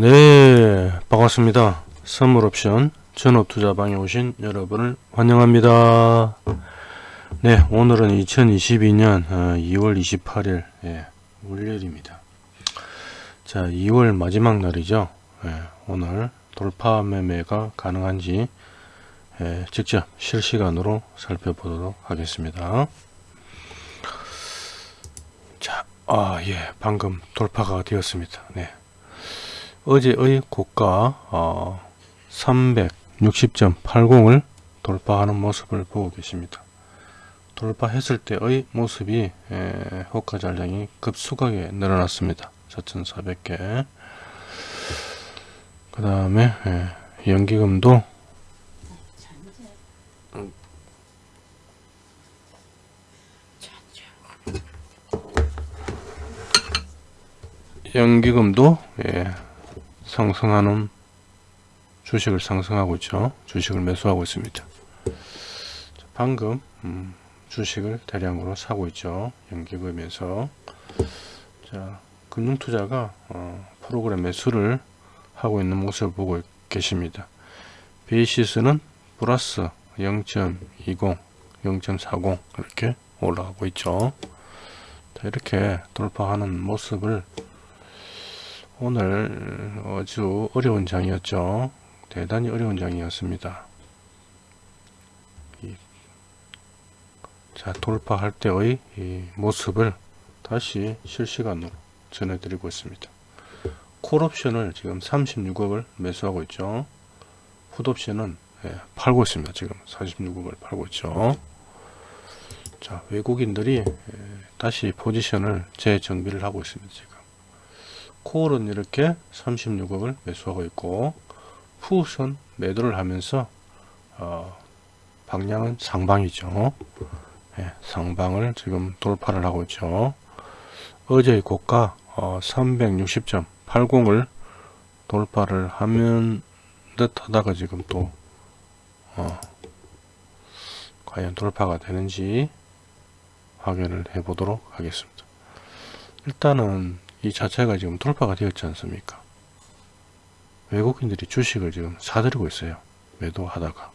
네 반갑습니다. 선물옵션 전업투자방에 오신 여러분을 환영합니다. 네 오늘은 2022년 2월 28일 예, 월요일입니다. 자 2월 마지막 날이죠. 예, 오늘 돌파 매매가 가능한지 예, 직접 실시간으로 살펴보도록 하겠습니다. 자, 아, 예, 방금 돌파가 되었습니다. 네. 어제의 고가 어, 360.80을 돌파하는 모습을 보고 계십니다. 돌파했을 때의 모습이 에, 호가 잔량이 급속하게 늘어났습니다. 4,400개 그 다음에 연기금도 연기금도 예, 상승하는 주식을 상승하고 있죠. 주식을 매수하고 있습니다. 방금 음, 주식을 대량으로 사고 있죠. 연기금에서 자 금융투자가 어, 프로그램 매수를 하고 있는 모습을 보고 계십니다. 베이시스는 플러스 0.20, 0.40 이렇게 올라가고 있죠. 자, 이렇게 돌파하는 모습을 오늘 아주 어려운 장이었죠. 대단히 어려운 장이었습니다. 자 돌파할 때의 모습을 다시 실시간으로 전해드리고 있습니다. 콜옵션을 지금 36억을 매수하고 있죠. 풋옵션은 예, 팔고 있습니다. 지금 46억을 팔고 있죠. 자 외국인들이 예, 다시 포지션을 재정비를 하고 있습니다. 지금. 콜은 이렇게 36억을 매수하고 있고 푸은 매도를 하면서 어, 방향은 상방이죠. 네, 상방을 지금 돌파를 하고 있죠. 어제의 고가 어, 360.80을 돌파를 하면 듯 하다가 지금 또 어, 과연 돌파가 되는지 확인을 해 보도록 하겠습니다. 일단은 이 자체가 지금 돌파가 되었지 않습니까? 외국인들이 주식을 지금 사들이고 있어요. 매도하다가.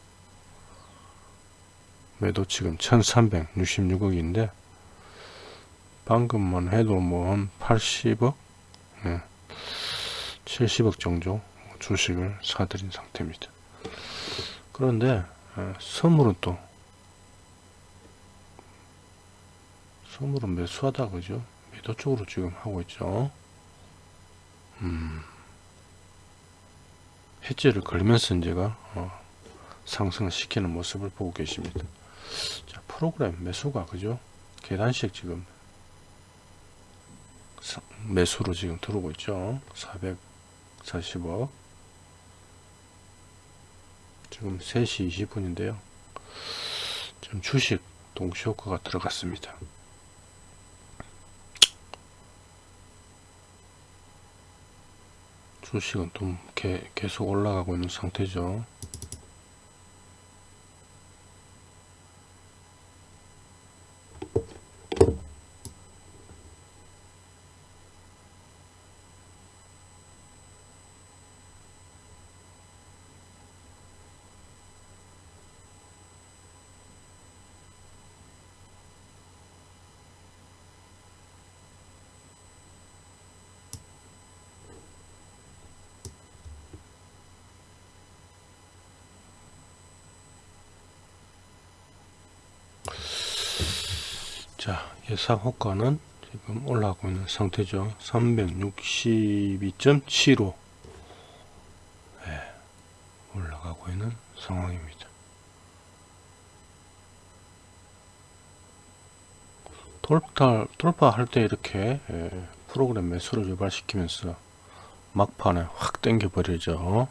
매도 지금 1366억인데 방금만 해도 뭐 한 80억? 네. 70억 정도 주식을 사들인 상태입니다. 그런데 예, 선물은 또 선물은 매수하다 그죠 매도 쪽으로 지금 하고 있죠. 음, 해지를 걸면서 이제가 어, 상승을 시키는 모습을 보고 계십니다. 자, 프로그램 매수가 그죠? 계단식 지금 매수로 지금 들어오고 있죠. 440억. 지금 3시 20분인데요. 지금 주식 동시 효과가 들어갔습니다. 수식은 좀 계속 올라가고 있는 상태죠 자 예상 호가는 지금 올라가고 있는 상태죠. 362.75 네, 올라가고 있는 상황입니다. 돌파, 돌파할 때 이렇게 예, 프로그램 매수를 유발시키면서 막판에 확 당겨 버리죠.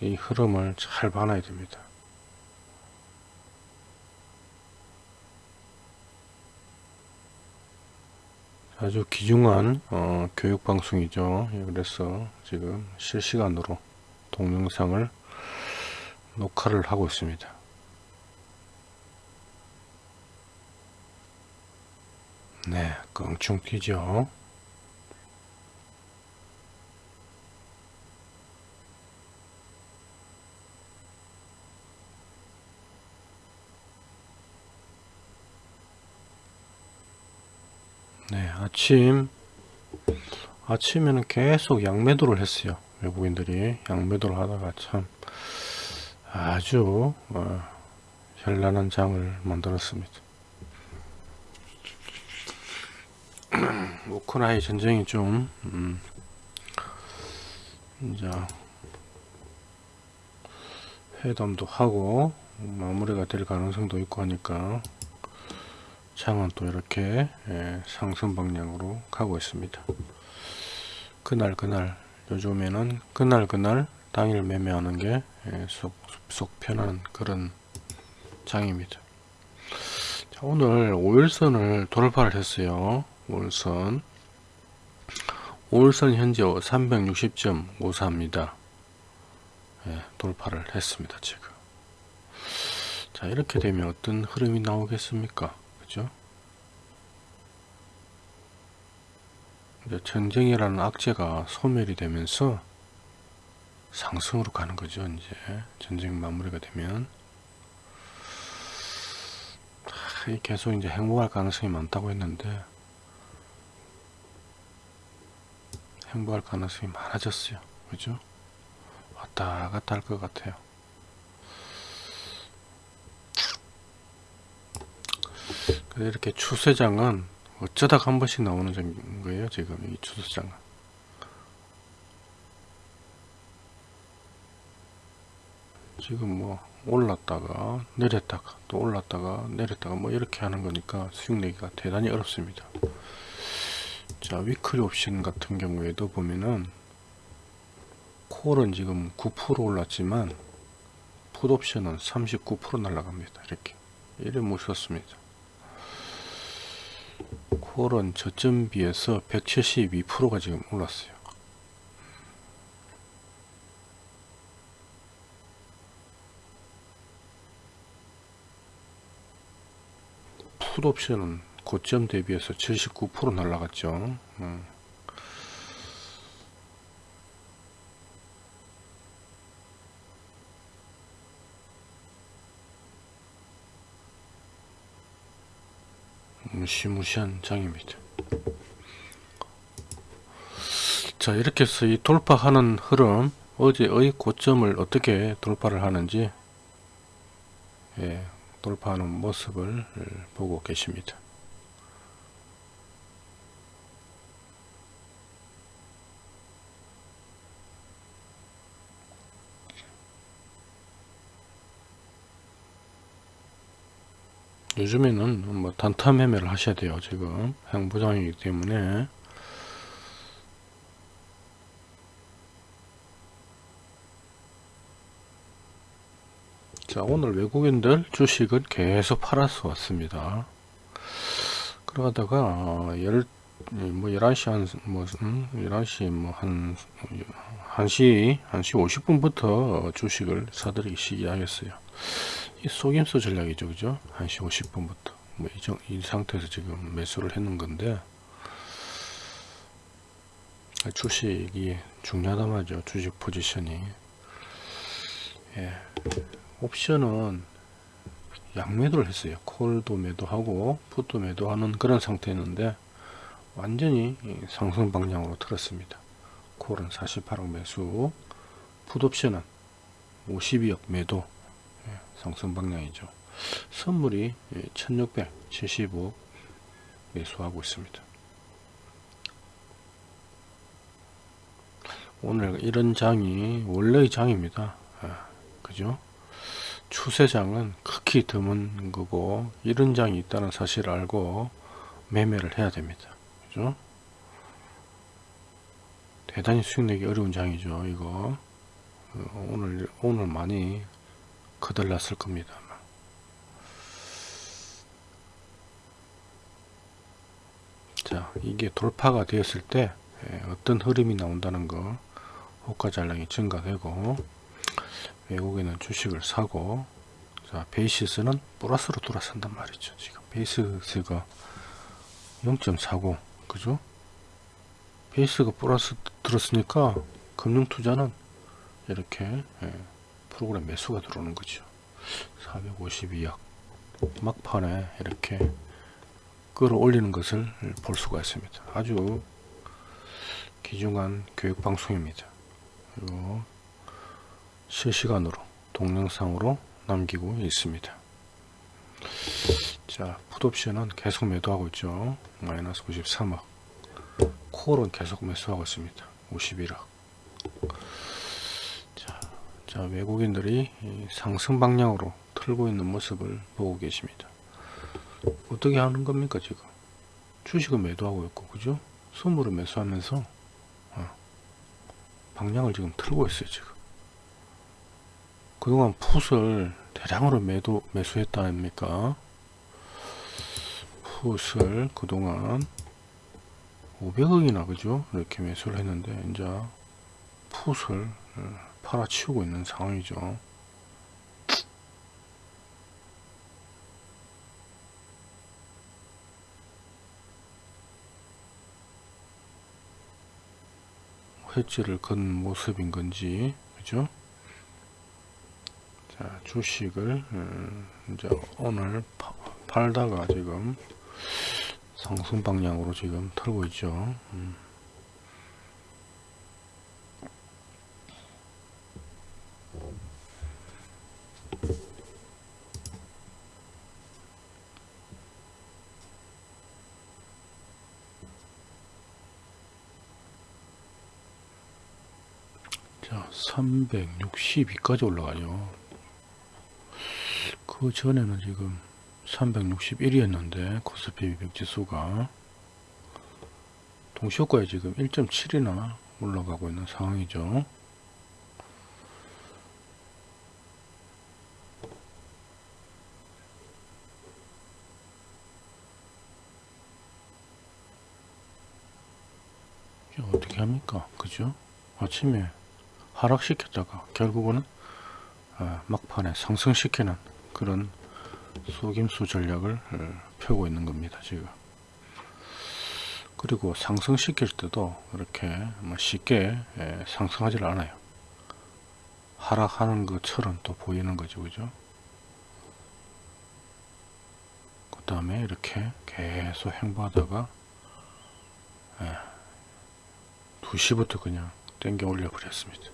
이 흐름을 잘 봐놔야 됩니다 아주 귀중한 어, 교육 방송이죠. 예, 그래서 지금 실시간으로 동영상을 녹화를 하고 있습니다. 네 껑충 튀죠 네, 아침 아침에는 계속 양매도를 했어요. 외국인들이 양매도를 하다가 참 아주 어, 현란한 장을 만들었습니다. 우크라이 전쟁이 좀 음, 이제 회담도 하고 마무리가 될 가능성도 있고 하니까 장은 또 이렇게 예, 상승 방향으로 가고 있습니다. 그날 그날 요즘에는 그날 그날 당일 매매하는 게 예, 속, 속 편한 그런 장입니다. 자, 오늘 5일선을 돌파를 했어요. 5일선 5일선 현재 360.54입니다. 예, 돌파를 했습니다. 지금 자 이렇게 되면 어떤 흐름이 나오겠습니까? 그죠? 이제 전쟁이라는 악재가 소멸이 되면서 상승으로 가는 거죠. 이제 전쟁 마무리가 되면 계속 이제 행복할 가능성이 많다고 했는데 행복할 가능성이 많아졌어요. 그죠? 왔다 갔다 할 것 같아요. 이렇게 추세장은 어쩌다가 한 번씩 나오는 거예요. 지금 이 추세장은. 지금 뭐 올랐다가 내렸다가 또 올랐다가 내렸다가 뭐 이렇게 하는 거니까 수익 내기가 대단히 어렵습니다. 자 위클리 옵션 같은 경우에도 보면은 콜은 지금 9% 올랐지만 풋옵션은 39% 날라갑니다. 이렇게 이래 무섭습니다. 콜은 저점 비해서 172%가 지금 올랐어요. 풋옵션은 고점 대비해서 79% 날라갔죠. 음. 무시무시한 장입니다. 자 이렇게 해서 이 돌파하는 흐름 어제의 고점을 어떻게 돌파를 하는지 예, 돌파하는 모습을 보고 계십니다. 요즘에는 뭐 단타 매매를 하셔야 돼요 지금. 행보장이기 때문에. 자 오늘 외국인들 주식은 계속 팔아서 왔습니다. 그러다가 열, 뭐 11시 한, 뭐, 음, 11시 뭐 한, 1시, 1시 50분부터 주식을 사들이기 시작했어요. 이 속임수 전략이죠. 그죠? 1시 50분부터. 뭐, 이, 정, 이 상태에서 지금 매수를 했는 건데, 주식이 중요하다 말이죠. 주식 포지션이. 예. 옵션은 양매도를 했어요. 콜도 매도하고, 풋도 매도하는 그런 상태였는데, 완전히 상승 방향으로 틀었습니다. 콜은 48억 매수, 풋옵션은 52억 매도, 예, 상승 방향이죠. 선물이 1675억 매수하고 있습니다. 오늘 이런 장이 원래의 장입니다. 아, 그죠? 추세장은 극히 드문 거고 이런 장이 있다는 사실을 알고 매매를 해야 됩니다. 그죠? 대단히 수익 내기 어려운 장이죠. 이거 어, 오늘 오늘 많이 거들 났을 겁니다. 자 이게 돌파가 되었을 때 예, 어떤 흐름이 나온다는 거 호가 잔량이 증가되고 외국에는 주식을 사고 자 베이시스는 플러스로 돌아선단 말이죠 지금 베이시스가 0.49 그죠 베이스가 플러스 들었으니까 금융투자는 이렇게 예, 프로그램 매수가 들어오는 거죠 452억 막판에 이렇게 끌어올리는 것을 볼 수가 있습니다. 아주 귀중한 교육 방송입니다. 그리고 실시간으로 동영상으로 남기고 있습니다. 자, 풋옵션은 계속 매도하고 있죠. 마이너스 93억. 콜은 계속 매수하고 있습니다. 51억. 자, 자 외국인들이 상승 방향으로 틀고 있는 모습을 보고 계십니다. 어떻게 하는 겁니까 지금? 주식을 매도하고 있고 그죠? 선물을 매수하면서 어, 방향을 지금 틀고 있어요 지금. 그동안 풋을 대량으로 매도 매수했다 아닙니까? 풋을 그동안 500억이나 그죠? 이렇게 매수를 했는데 이제 풋을 어, 팔아치우고 있는 상황이죠. 회지를 건 모습인 건지 그죠? 자 주식을 음, 이제 오늘 파, 팔다가 지금 상승 방향으로 지금 털고 있죠. 음. 자, 362까지 올라가죠. 그 전에는 지금 361이었는데 코스피 200 지수가 동시효과에 지금 1.7이나 올라가고 있는 상황이죠. 어떻게 합니까? 그죠? 아침에 하락시켰다가 결국은 아, 막판에 상승시키는 그런 속임수 전략을 어, 펴고 있는 겁니다 지금. 그리고 상승시킬 때도 이렇게 뭐 쉽게 상승하지 않아요. 하락하는 것처럼 또 보이는 거죠 그죠? 그 다음에 이렇게 계속 행보하다가 2시부터 그냥 땡겨 올려 버렸습니다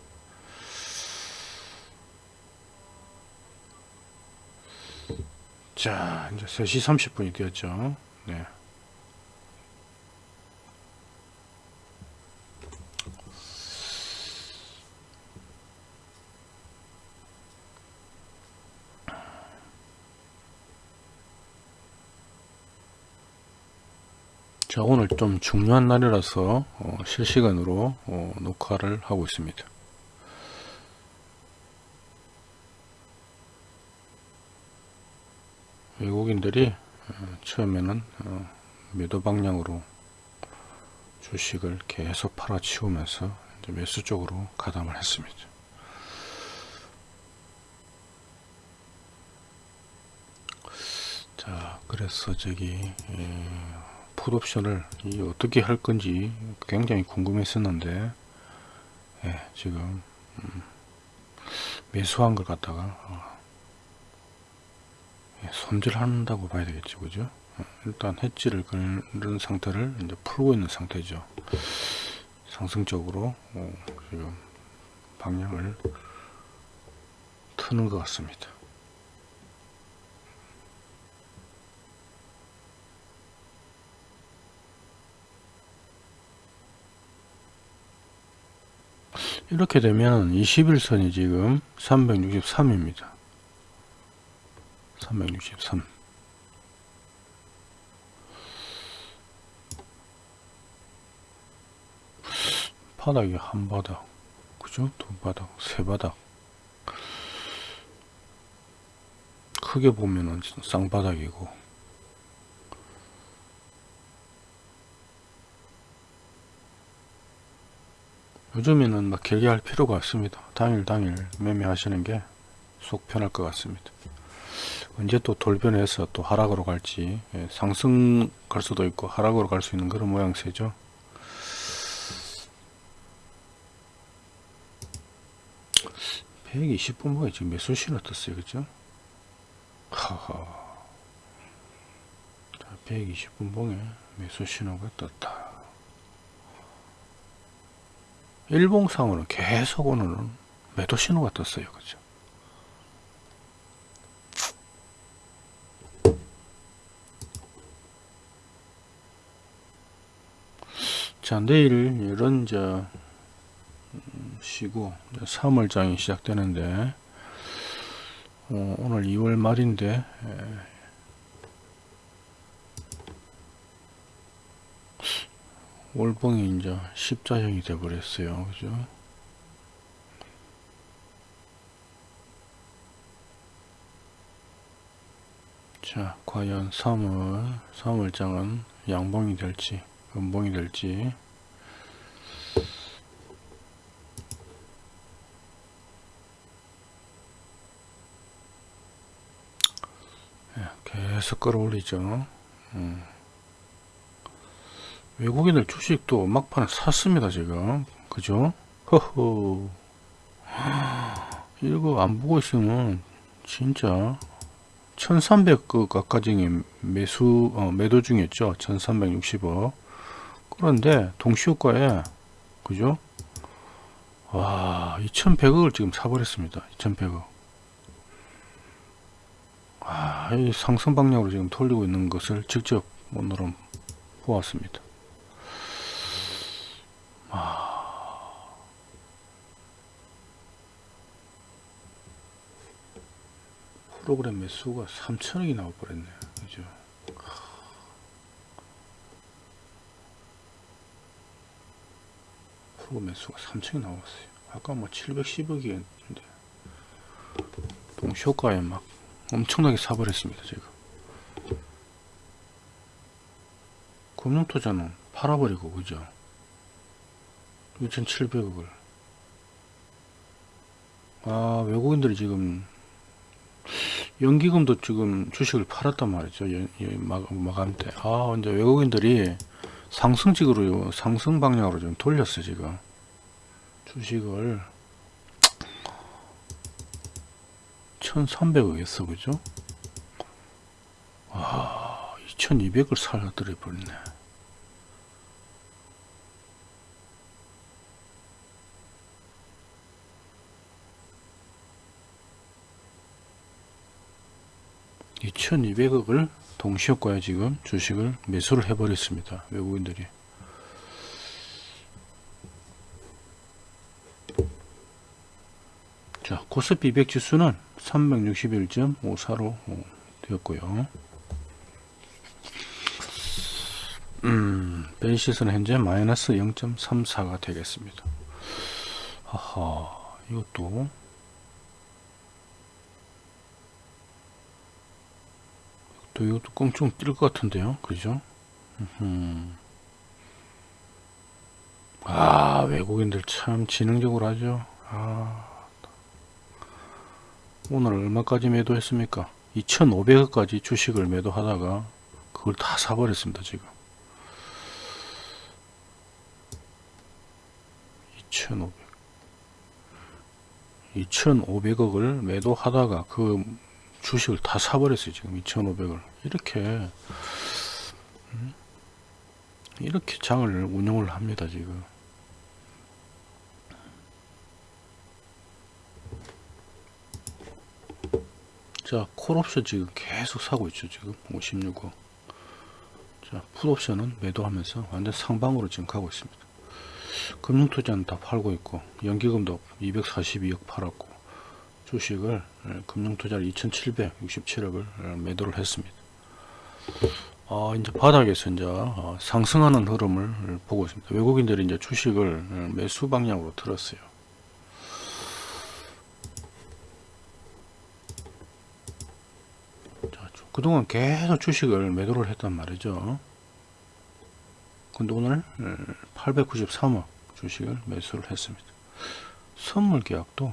자 이제 3시 30분이 되었죠 네. 자 오늘 좀 중요한 날이라서 어, 실시간으로 어, 녹화를 하고 있습니다 외국인들이 어, 처음에는 어, 매도 방향으로 주식을 계속 팔아치우면서 매수 쪽으로 가담을 했습니다. 자, 그래서 저기 풋옵션을 어떻게 할 건지 굉장히 궁금했었는데 예, 지금 음, 매수한 걸 갖다가 어, 예, 손질한다고 봐야 되겠죠 그죠? 어, 일단 해지를 그런 상태를 이제 풀고 있는 상태죠. 상승적으로 어, 지금 방향을 트는 것 같습니다. 이렇게 되면 21선이 지금 363입니다 363 바닥이 한 바닥 그죠? 두 바닥 세 바닥. 크게 보면은 쌍바닥이고. 요즘에는 막 결계할 필요가 없습니다. 당일 당일 매매하시는 게 속 편할 것 같습니다 언제 또 돌변해서 또 하락으로 갈지 예, 상승 갈 수도 있고 하락으로 갈 수 있는 그런 모양새죠 (120분목에) 지금 매수 신호 떴어요 그죠 하하 120분 봉에 매수 신호가 떴다. 일봉상으로는 계속 오늘은 매도 신호가 떴어요. 그죠? 자, 내일 이런 저 음, 쉬고 3월장이 시작되는데 어, 오늘 2월 말인데 에, 월봉이 이제 십자형이 돼 버렸어요. 그죠? 자, 과연 3월, 3월장은 양봉이 될지, 음봉이 될지. 예, 계속 끌어올리죠. 음. 외국인들 주식도 막판에 샀습니다, 지금. 그죠? 허허. 이거 안 보고 있으면 진짜 1300그 가까지 매수 어, 매도 중이었죠 1360억 그런데 동시효과에 그죠? 와 2100억을 지금 사버렸습니다. 2100억. 아, 이 상승 방향으로 지금 돌리고 있는 것을 직접 오늘은 보았습니다. 아. 프로그램 매수가 3천억이 나와버렸네 그죠 프로그램 매수가 3천억이 나왔어요 아까 뭐 710억이었는데 동시효과에 막 엄청나게 사버렸습니다 지금 금융투자는 팔아버리고 그죠 6,700억을 아 외국인들이 지금 연기금도 지금 주식을 팔았단 말이죠. 연, 연, 마, 마감 때. 아, 이제 외국인들이 상승직으로, 상승 방향으로 좀 돌렸어, 지금. 주식을 1300억 했어, 그죠? 와, 2200을 살아들여 버리네. 이천이백억을 동시효과에 지금 주식을 매수를 해버렸습니다. 외국인들이. 자, 코스피 200 지수는 361.54로 되었고요. 음, 벤시스는 현재 마이너스 0.34가 되겠습니다. 하하, 이것도 또 이것도 꽁충 뛸 것 같은데요. 그죠? 음. 아 외국인들 참 지능적으로 하죠. 아 오늘 얼마까지 매도했습니까? 2500원까지 주식을 매도하다가 그걸 다 사버렸습니다 지금. 2500 2500억을 매도하다가 그 주식을 다 사버렸어요 지금 2500을. 이렇게 음? 이렇게 장을 운영을 합니다 지금. 자 콜옵션 지금 계속 사고 있죠 지금. 56억. 자 풋옵션은 매도하면서 완전 상방으로 지금 가고 있습니다. 금융투자는 다 팔고 있고 연기금도 242억 팔았고 주식을 예, 금융투자를 2,767억을 예, 매도를 했습니다. 어, 이제 바닥에서 이제 어, 상승하는 흐름을 보고 있습니다. 외국인들이 이제 주식을 예, 매수 방향으로 틀었어요. 자, 그동안 계속 주식을 매도를 했단 말이죠. 근데 오늘 893억 주식을 매수를 했습니다. 선물 계약도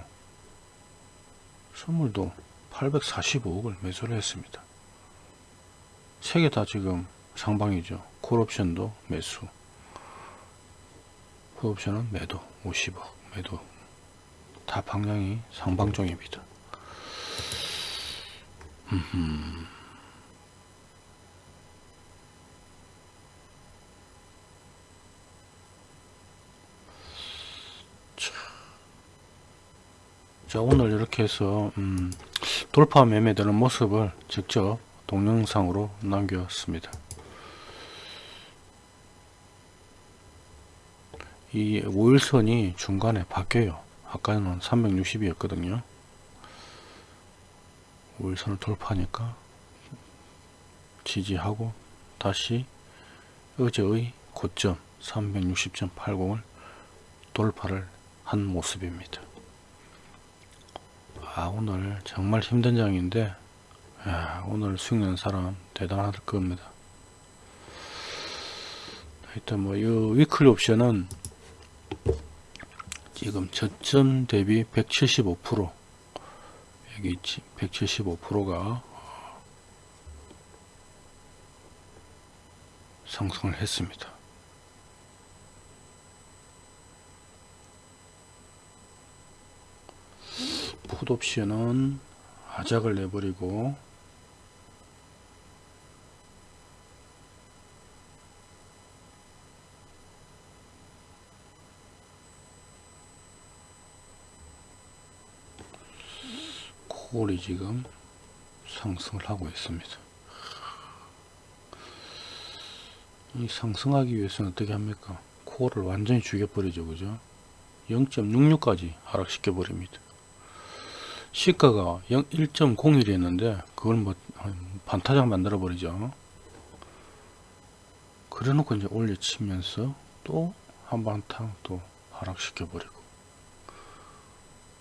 선물도 845억을 매수를 했습니다. 세 개 다 지금 상방이죠. 콜옵션도 매수. 콜옵션은 매도 50억 매도. 다 방향이 상방종입니다. 자 오늘 이렇게 해서 음, 돌파 매매되는 모습을 직접 동영상으로 남겼습니다. 이 5일선이 중간에 바뀌어요. 아까는 360이었거든요. 5일선을 돌파하니까 지지하고 다시 어제의 고점 360.80을 돌파를 한 모습입니다. 아 오늘 정말 힘든 장인데 야, 오늘 수익 낸 사람 대단할 겁니다. 일단 뭐이 위클리 옵션은 지금 저점 대비 175% 여기 있지 175%가 상승을 했습니다. 풋 옵션은 하작을 내버리고 콜이 지금 상승을 하고 있습니다. 이 상승하기 위해서는 어떻게 합니까? 코어를 완전히 죽여버리죠. 그죠? 0.66까지 하락시켜 버립니다. 시가가 1.01이었는데 그걸 뭐 반타작 만들어 버리죠. 그래 놓고 이제 올려치면서 또 한반탕 또 하락시켜 버리고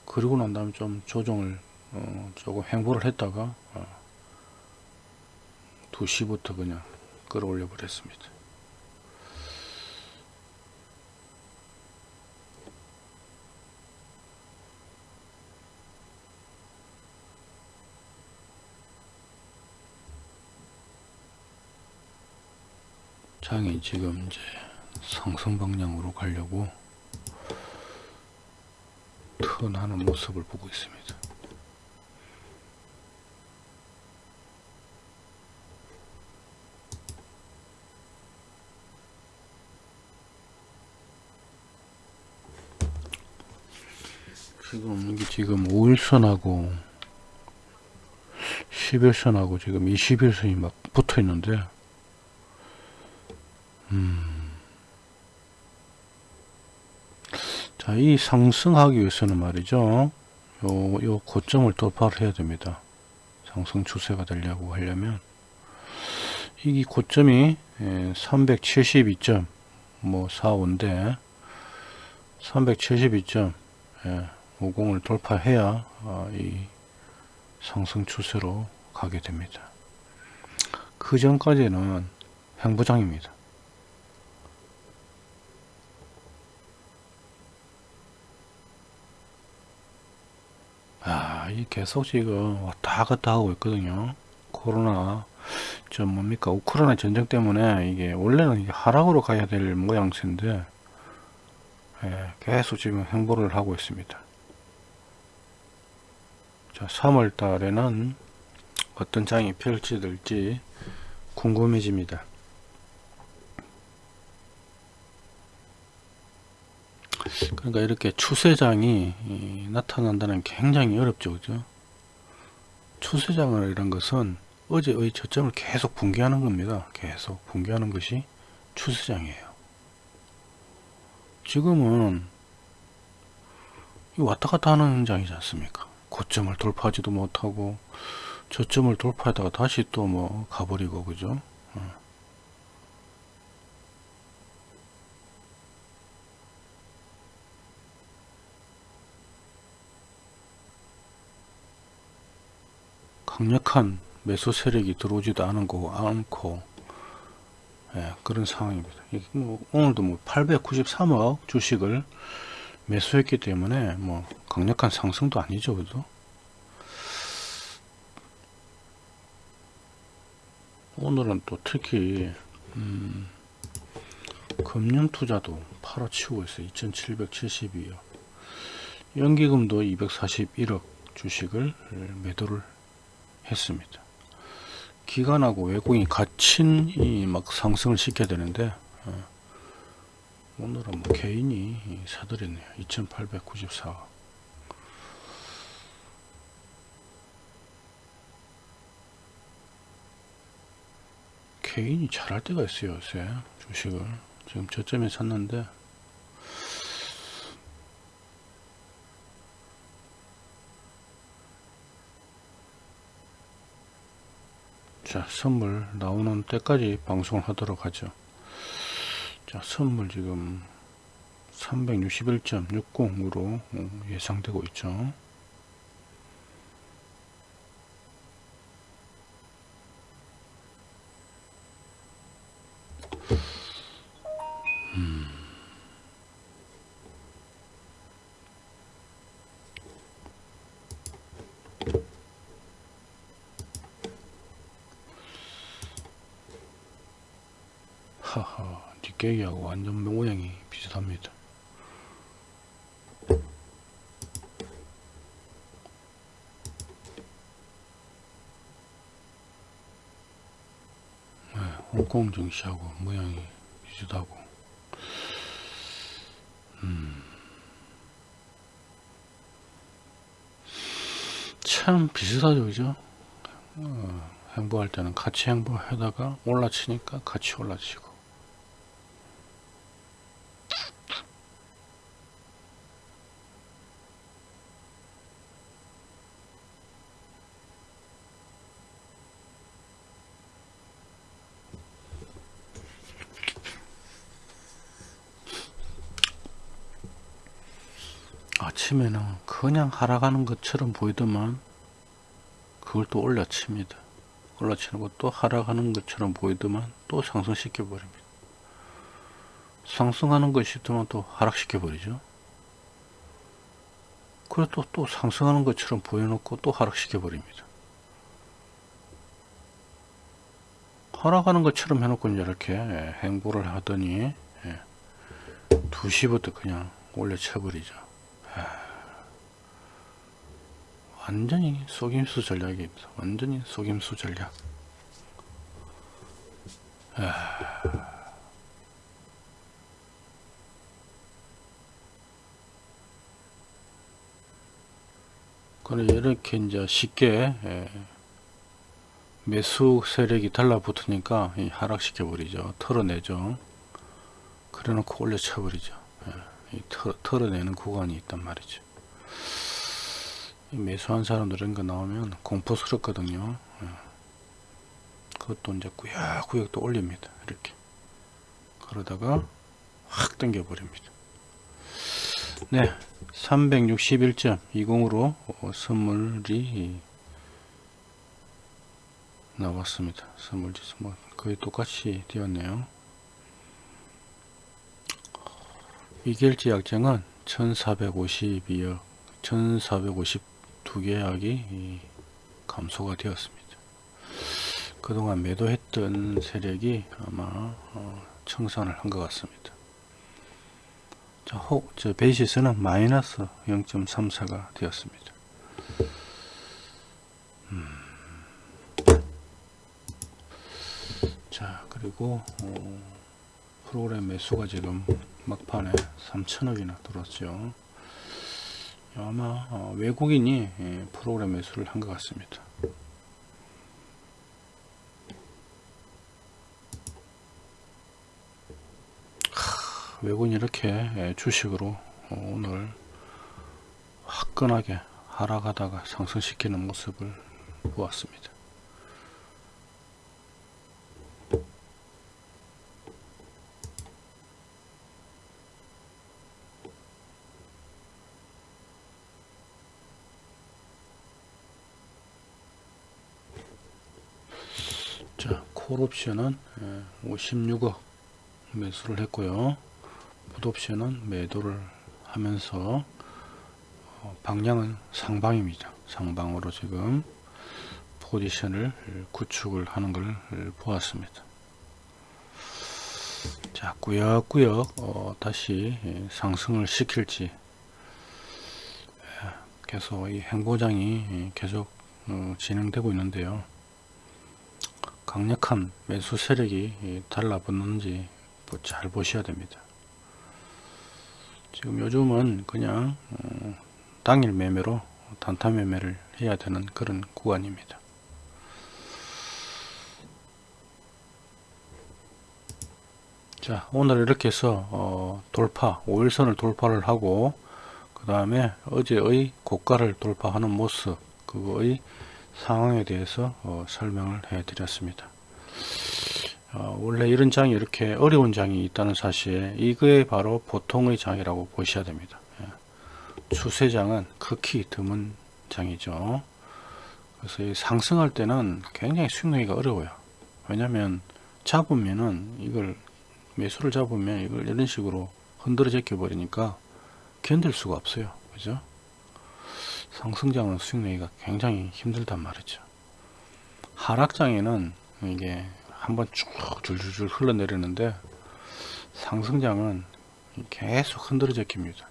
그리고 난 다음에 좀 조정을 어, 조금 횡보를 했다가 어, 2시부터 그냥 끌어올려 버렸습니다. 장이 지금 이제 상승 방향으로 가려고 턴하는 모습을 보고 있습니다. 지금 이게 지금 5일선하고 11선하고 지금 21선이 막 붙어 있는데 음. 자, 이 상승하기 위해서는 말이죠. 요, 요 고점을 돌파를 해야 됩니다. 상승 추세가 되려고 하려면 이 고점이 372점 뭐 45인데 372점 예, 50을 돌파해야 어, 이 상승 추세로 가게 됩니다. 그 전까지는 횡보장입니다. 아, 이 계속 지금 왔다 갔다 하고 있거든요. 코로나, 좀 뭡니까, 우크라이나 전쟁 때문에 이게 원래는 하락으로 가야 될 모양새인데, 예, 계속 지금 행보를 하고 있습니다. 자, 3월 달에는 어떤 장이 펼쳐질지 궁금해집니다. 그러니까 이렇게 추세장이 나타난다는 게 굉장히 어렵죠. 그죠? 추세장을 이런 것은 어제의 저점을 계속 붕괴하는 겁니다. 계속 붕괴하는 것이 추세장이에요. 지금은 왔다 갔다 하는 장이지 않습니까? 고점을 돌파하지도 못하고 저점을 돌파하다가 다시 또 뭐 가버리고 그죠? 강력한 매수 세력이 들어오지도 거 않고 예, 그런 상황입니다. 뭐 오늘도 뭐 893억 주식을 매수했기 때문에 뭐 강력한 상승도 아니죠, 그죠? 오늘은 또 특히 음, 금융 투자도 팔아치우고 있어요. 2,772억. 연기금도 241억 주식을 매도를 했습니다. 기관하고 외국인이 갇힌 이막 상승을 시켜야 되는데 어, 오늘은 뭐 개인이 사들였네요. 2894 개인이 잘할 때가 있어요 요새 주식을 지금 저점에 샀는데 자 선물 나오는 때까지 방송을 하도록 하죠. 자 선물 지금 361.60으로 예상되고 있죠 완전 모양이 비슷합니다. 네, 홍콩 증시하고 모양이 비슷하고. 음. 참 비슷하죠 그죠? 어, 행보할 때는 같이 행보하다가 올라치니까 같이 올라치고 아침에는 그냥 하락하는 것처럼 보이더만 그걸 또 올려칩니다. 올라치는 것도 하락하는 것처럼 보이더만 또 상승시켜 버립니다. 상승하는 것이 있더만 또 하락시켜 버리죠. 그래 또, 또 상승하는 것처럼 보여놓고 또 하락시켜 버립니다. 하락하는 것처럼 해놓고 이렇게 행보를 하더니 2시부터 그냥 올려쳐 버리죠. 완전히 속임수 전략입니다. 완전히 속임수 전략. 그래 이렇게 이제 쉽게 매수 세력이 달라붙으니까 하락시켜 버리죠. 털어내죠. 그래놓고 올려쳐 버리죠. 털, 털어내는 구간이 있단 말이죠. 매수한 사람들 이런 거 나오면 공포스럽거든요. 예. 그것도 이제 구역구역 또 올립니다. 이렇게. 그러다가 확 당겨 버립니다. 네. 361.20으로 선물이 나왔습니다. 선물지 뭐 거의 똑같이 되었네요. 이길지 약정은 1452억 1452계약이 감소가 되었습니다. 그동안 매도했던 세력이 아마 어, 청산을 한 것 같습니다. 자, 혹, 저 베이시스는 마이너스 0.34가 되었습니다. 음. 자, 그리고 어, 프로그램 매수가 지금 막판에 3천억이나 들었죠. 아마 어, 외국인이 예, 프로그램 매수를 한 것 같습니다. 하, 외국인이 이렇게 예, 주식으로 어, 오늘 화끈하게 하락하다가 상승시키는 모습을 보았습니다. 콜옵션은 56억 예, 매수를 했고요. 풋옵션은 매도를 하면서 어, 방향은 상방입니다. 상방으로 지금 포지션을 구축을 하는 걸 보았습니다. 자, 꾸역꾸역 어, 다시 예, 상승을 시킬지 예, 계속 이 행보장이 계속 어, 진행되고 있는데요. 강력한 매수 세력이 달라붙는지 잘 보셔야 됩니다. 지금 요즘은 그냥 어, 당일 매매로 단타 매매를 해야 되는 그런 구간입니다. 자 오늘 이렇게 해서 어, 돌파 5일선을 돌파를 하고 그 다음에 어제의 고가를 돌파하는 모습 그거의 상황에 대해서 어, 설명을 해 드렸습니다. 어, 원래 이런 장이 이렇게 어려운 장이 있다는 사실 이거에 바로 보통의 장이라고 보셔야 됩니다. 예. 추세장은 극히 드문 장이죠. 그래서 이 상승할 때는 굉장히 수익 내기가 어려워요. 왜냐면 잡으면은 이걸 매수를 잡으면 이걸 이런 식으로 흔들어 제껴 버리니까 견딜 수가 없어요. 그죠 상승장은 수익 내기가 굉장히 힘들단 말이죠. 하락장에는 이게 한번 쭉 줄줄줄 흘러내리는데 상승장은 계속 흔들어 제낍니다.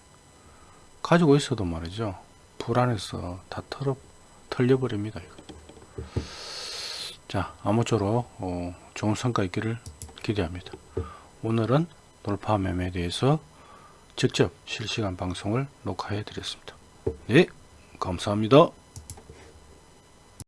가지고 있어도 말이죠. 불안해서 다 털어 털려버립니다 이거. 자 아무쪼록 어, 좋은 성과 있기를 기대합니다. 오늘은 돌파 매매에 대해서 직접 실시간 방송을 녹화해 드렸습니다. 네 감사합니다